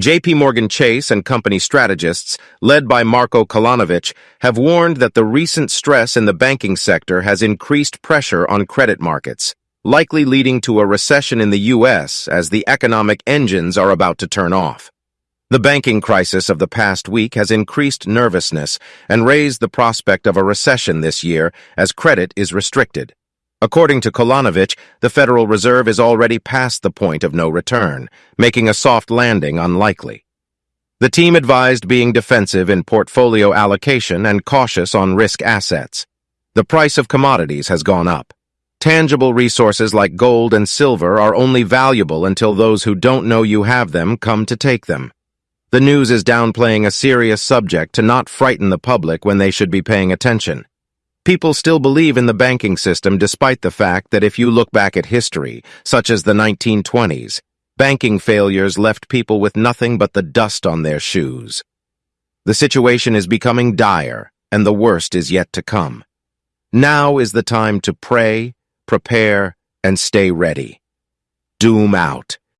JP Morgan Chase and company strategists, led by Marko Kolanovic, have warned that the recent stress in the banking sector has increased pressure on credit markets, likely leading to a recession in the U.S. as the economic engines are about to turn off. The banking crisis of the past week has increased nervousness and raised the prospect of a recession this year as credit is restricted. According to Kolanovic, the Federal Reserve is already past the point of no return, making a soft landing unlikely. The team advised being defensive in portfolio allocation and cautious on risk assets. The price of commodities has gone up. Tangible resources like gold and silver are only valuable until those who don't know you have them come to take them. The news is downplaying a serious subject to not frighten the public when they should be paying attention. People still believe in the banking system despite the fact that if you look back at history, such as the 1920s, banking failures left people with nothing but the dust on their shoes. The situation is becoming dire, and the worst is yet to come. Now is the time to pray, prepare, and stay ready. Doom out.